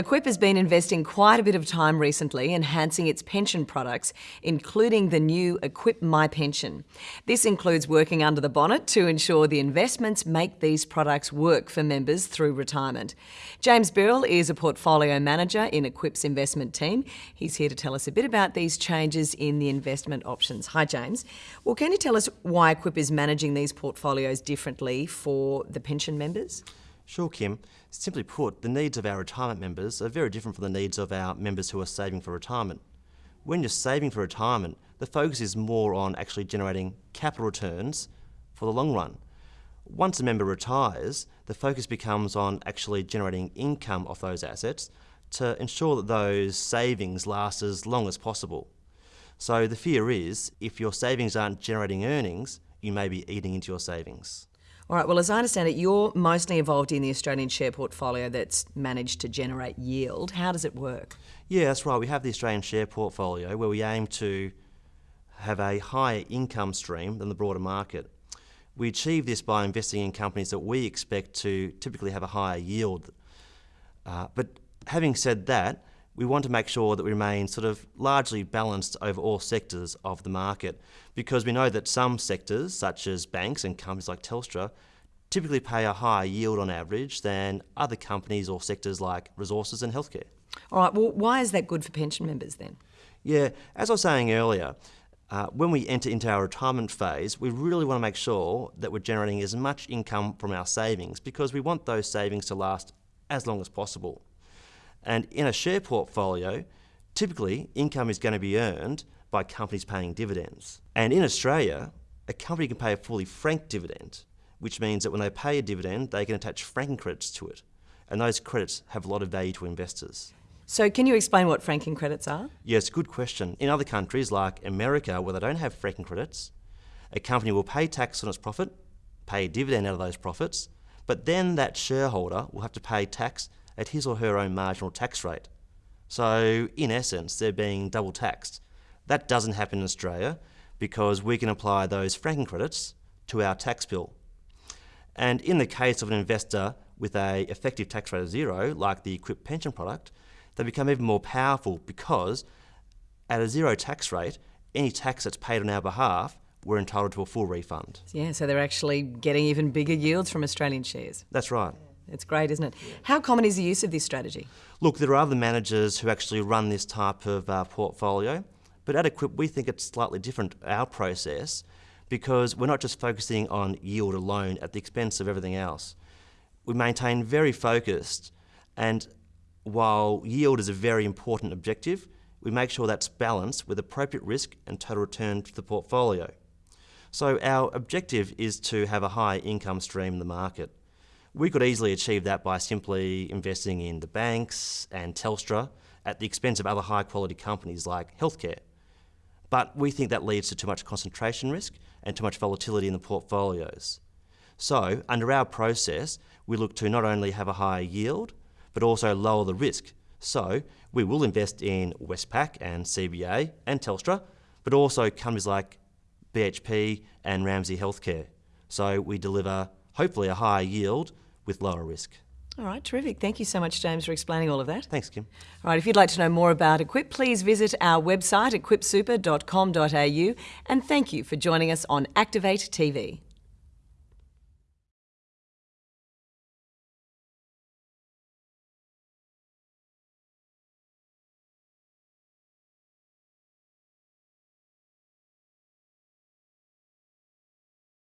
Equip has been investing quite a bit of time recently enhancing its pension products, including the new Equip My Pension. This includes working under the bonnet to ensure the investments make these products work for members through retirement. James Birrell is a portfolio manager in Equip's investment team. He's here to tell us a bit about these changes in the investment options. Hi, James. Well, can you tell us why Equip is managing these portfolios differently for the pension members? Sure, Kim. Simply put, the needs of our retirement members are very different from the needs of our members who are saving for retirement. When you're saving for retirement, the focus is more on actually generating capital returns for the long run. Once a member retires, the focus becomes on actually generating income off those assets to ensure that those savings last as long as possible. So the fear is, if your savings aren't generating earnings, you may be eating into your savings. All right, well, as I understand it, you're mostly involved in the Australian share portfolio that's managed to generate yield. How does it work? Yeah, that's right. We have the Australian share portfolio where we aim to have a higher income stream than the broader market. We achieve this by investing in companies that we expect to typically have a higher yield. Uh, but having said that, we want to make sure that we remain sort of largely balanced over all sectors of the market because we know that some sectors, such as banks and companies like Telstra, typically pay a higher yield on average than other companies or sectors like resources and healthcare. All right, well, why is that good for pension members then? Yeah, as I was saying earlier, uh, when we enter into our retirement phase, we really want to make sure that we're generating as much income from our savings because we want those savings to last as long as possible. And in a share portfolio, typically income is going to be earned by companies paying dividends. And in Australia, a company can pay a fully franked dividend, which means that when they pay a dividend, they can attach franking credits to it. And those credits have a lot of value to investors. So, can you explain what franking credits are? Yes, good question. In other countries like America, where they don't have franking credits, a company will pay tax on its profit, pay a dividend out of those profits, but then that shareholder will have to pay tax at his or her own marginal tax rate. So, in essence, they're being double taxed. That doesn't happen in Australia because we can apply those franking credits to our tax bill. And in the case of an investor with a effective tax rate of zero, like the Equip pension product, they become even more powerful because at a zero tax rate, any tax that's paid on our behalf, we're entitled to a full refund. Yeah, so they're actually getting even bigger yields from Australian shares. That's right. It's great, isn't it? How common is the use of this strategy? Look, there are other managers who actually run this type of uh, portfolio, but at Equip we think it's slightly different, our process, because we're not just focusing on yield alone at the expense of everything else. We maintain very focused, and while yield is a very important objective, we make sure that's balanced with appropriate risk and total return to the portfolio. So our objective is to have a high income stream in the market. We could easily achieve that by simply investing in the banks and Telstra at the expense of other high quality companies like healthcare. But we think that leads to too much concentration risk and too much volatility in the portfolios. So, under our process, we look to not only have a higher yield, but also lower the risk. So, we will invest in Westpac and CBA and Telstra, but also companies like BHP and Ramsay Healthcare. So, we deliver hopefully a higher yield with lower risk. All right, terrific. Thank you so much, James, for explaining all of that. Thanks, Kim. All right, if you'd like to know more about Equip, please visit our website, equipsuper.com.au, and thank you for joining us on Activate TV.